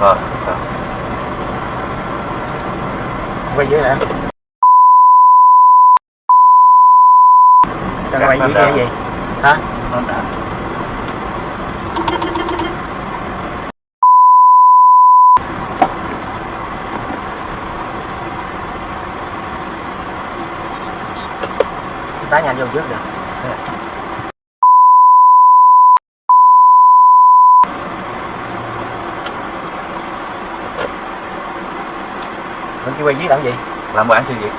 rồi rồi. quay dưới nè cho nó quay Cắt dưới nó cái gì hả? Nó đã đá nhanh vô trước được mình chỉ quay dưới làm gì? Làm mời ăn siêu việt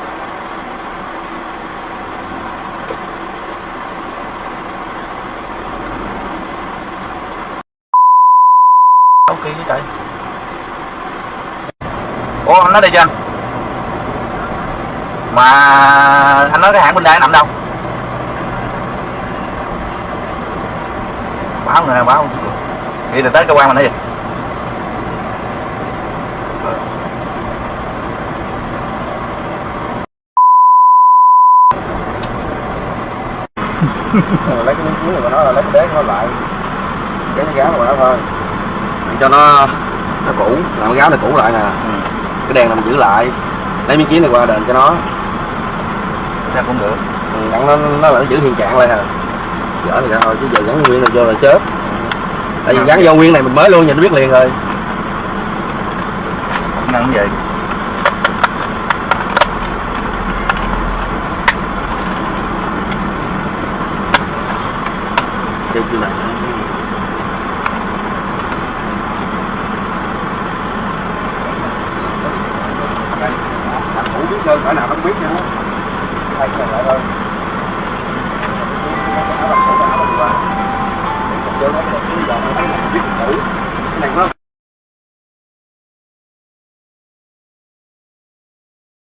ok với trời. Ủa anh nói đây cho anh. Mà anh nói cái hãng bên đây nằm đâu? Báo người nào báo đi là tới cơ quan mình nói gì? lấy cái miếng chuối của nó là lấy cái đế của nó lại. Cái nó gáo của nó thôi. Cho nó nó cũ. Làm cái gáo này cũ lại nè. Cái đèn là mình giữ lại. Lấy miếng kiến này qua đền cho nó. Ra cũng được. Ừ, nó nó là nó giữ hiện trạng lại à dở thì ra thôi chứ giờ gắn nguyên này vô là chết. Tại vì gắn vô nguyên này mình mới luôn nhìn nó biết liền rồi. Năng vậy chơi chưa này đặt sơn cỡ nào không biết nữa thay cái lại thôi áo bằng cũ áo bằng qua vô nó cái này cái dọn biết cái này nó